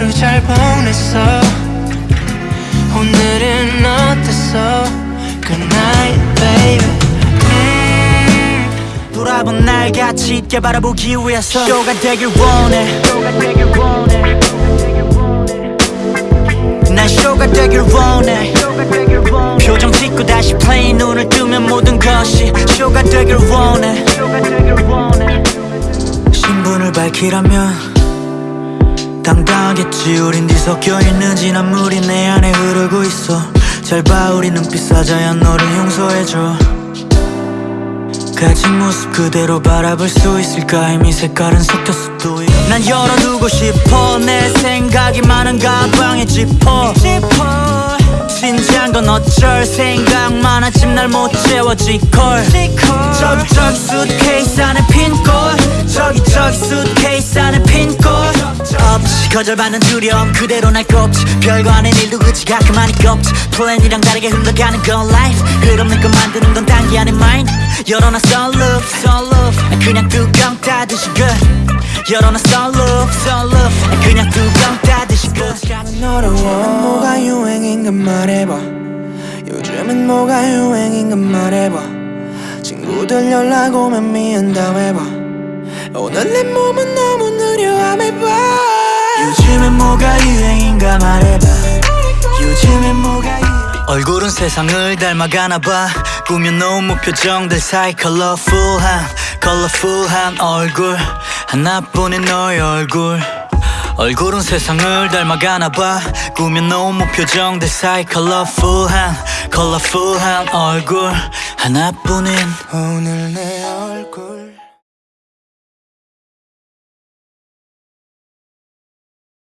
하루 잘 보냈어. 오늘은 어땠어? Good night baby. 음, 돌아본 날 같이 있게 바라보기 위해서 쇼가 되길 원해. 난 쇼가 되길 원해. 표정 짓고 다시 플레이 눈을 뜨면 모든 것이 쇼가 되길 원해. 신분을 밝히라면 당당하겠지. 우린 뒤섞여 있는 진한 물이 내 안에 흐르고 있어. 잘 봐 우리 눈빛 사자야. 너를 용서해줘. 가진 모습 그대로 바라볼 수 있을까? 이미 색깔은 섞였어 또난 열어두고 싶어. 내 생각이 많은 가방에 짚어 진지한 건 어쩔 생각 많아짐 날못 채워지걸. 저기 저기 수트케이스 안에 핀꽃 저기 저기 수트케이스 안에 핀꽃 없지 거절받는 두려움 그대로 날 꼽지. 별거 아닌 일도 그치 가끔 많이 꼽지. 플랜이랑 다르게 흘러가는 건 life. 흐름는 건 만드는 건 단기 안에 mind. 열어놔 love 난 그냥 뚜껑 닫으시 good. 열어놔 love 난 그냥 뚜껑 닫으시 good. 너로 뭐가 유행인가 말해봐 요즘은 뭐가 유행인가 말해봐 친구들 연락 오면 미안 다 해봐 오늘 내 몸은 너무 느려 해봐 요즘엔 뭐가 유행인가 말해봐 요즘엔 뭐가 유행 얼굴은 세상을 닮아가나 봐 꾸며놓은 무표정들 사이 컬러풀한 컬러풀한 얼굴 하나뿐인 너의 얼굴 얼굴은 세상을 닮아가나 봐. 꾸며 놓은 표정들 사이 컬러풀한 컬러풀한 얼굴 하나뿐인. 오늘 내 얼굴.